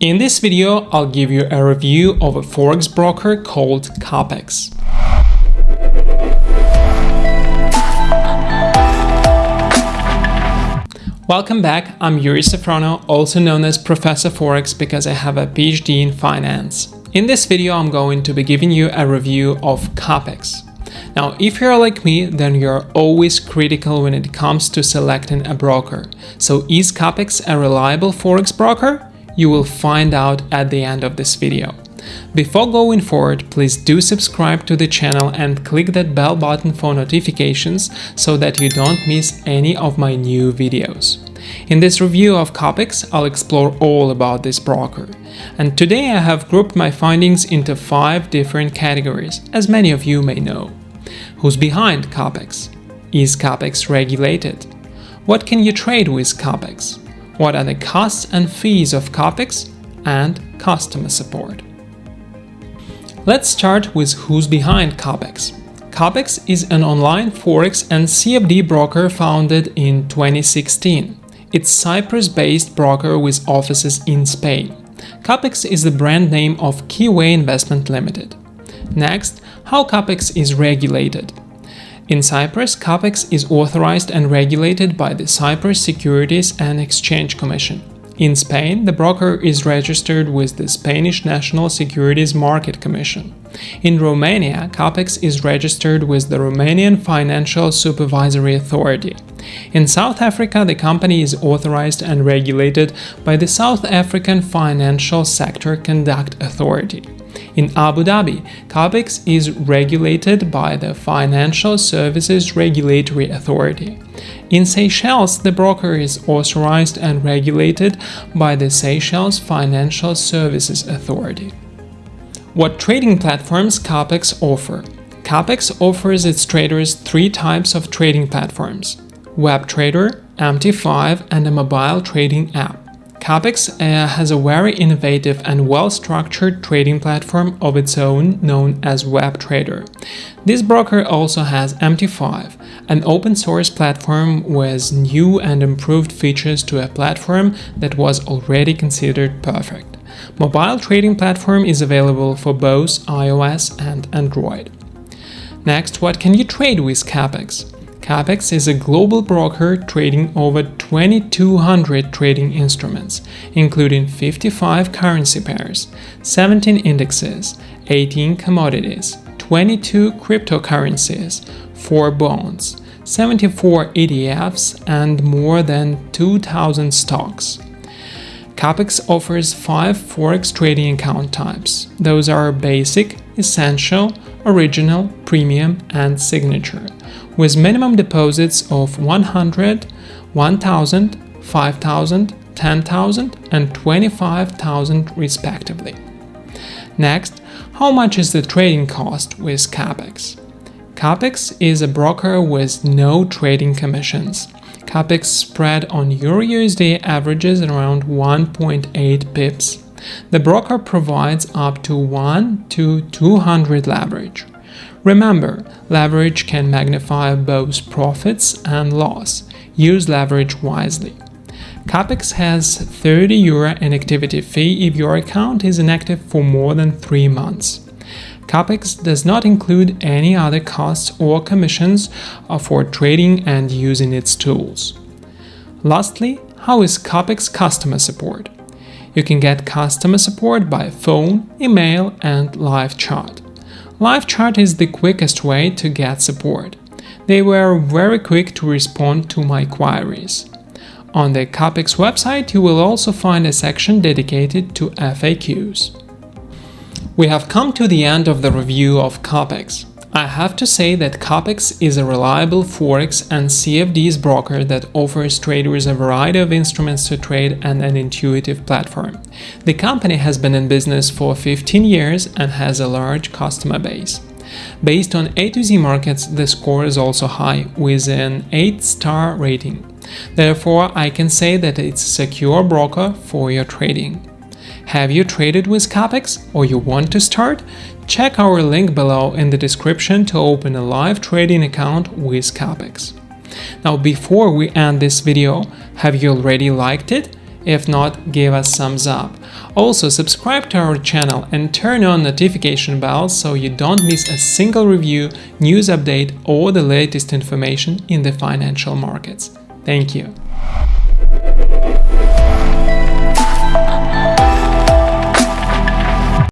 In this video, I'll give you a review of a forex broker called Capex. Welcome back, I'm Yuri Safrono, also known as Professor Forex because I have a PhD in finance. In this video, I'm going to be giving you a review of Capex. Now, if you're like me, then you're always critical when it comes to selecting a broker. So is Capex a reliable forex broker? You will find out at the end of this video. Before going forward, please do subscribe to the channel and click that bell button for notifications so that you don't miss any of my new videos. In this review of Capex, I'll explore all about this broker. And today I have grouped my findings into five different categories, as many of you may know. Who's behind Capex? Is Capex regulated? What can you trade with Capex? What are the costs and fees of Capex, and customer support. Let's start with who's behind Capex. Capex is an online forex and CFD broker founded in 2016. It's Cyprus-based broker with offices in Spain. Capex is the brand name of Keyway Investment Limited. Next, how Capex is regulated. In Cyprus, CAPEX is authorized and regulated by the Cyprus Securities and Exchange Commission. In Spain, the broker is registered with the Spanish National Securities Market Commission. In Romania, CAPEX is registered with the Romanian Financial Supervisory Authority. In South Africa, the company is authorized and regulated by the South African Financial Sector Conduct Authority. In Abu Dhabi, CAPEX is regulated by the Financial Services Regulatory Authority. In Seychelles, the broker is authorized and regulated by the Seychelles Financial Services Authority. What trading platforms CAPEX offer? CAPEX offers its traders three types of trading platforms WebTrader, MT5 and a mobile trading app. Capex uh, has a very innovative and well-structured trading platform of its own known as WebTrader. This broker also has MT5, an open-source platform with new and improved features to a platform that was already considered perfect. Mobile trading platform is available for both iOS and Android. Next, what can you trade with Capex? Capex is a global broker trading over 2200 trading instruments, including 55 currency pairs, 17 indexes, 18 commodities, 22 cryptocurrencies, 4 bonds, 74 ETFs, and more than 2000 stocks. Capex offers 5 forex trading account types. Those are basic, essential, original, premium, and signature with minimum deposits of 100, 1000, 5000, 10,000 and 25,000 respectively. Next, how much is the trading cost with Capex? Capex is a broker with no trading commissions. Capex spread on EUR/USD averages around 1.8 pips. The broker provides up to 1 to 200 leverage. Remember, leverage can magnify both profits and loss. Use leverage wisely. Capex has 30 euro inactivity fee if your account is inactive for more than 3 months. Capex does not include any other costs or commissions for trading and using its tools. Lastly, how is Capex customer support? You can get customer support by phone, email and live chat. Live chat is the quickest way to get support. They were very quick to respond to my queries. On the Capex website you will also find a section dedicated to FAQs. We have come to the end of the review of Capex. I have to say that Capex is a reliable Forex and CFDs broker that offers traders a variety of instruments to trade and an intuitive platform. The company has been in business for 15 years and has a large customer base. Based on A to Z markets, the score is also high, with an 8-star rating. Therefore, I can say that it's a secure broker for your trading. Have you traded with Capex or you want to start? Check our link below in the description to open a live trading account with Capex. Now before we end this video, have you already liked it? If not, give us thumbs up. Also subscribe to our channel and turn on notification bells so you don't miss a single review, news update or the latest information in the financial markets. Thank you.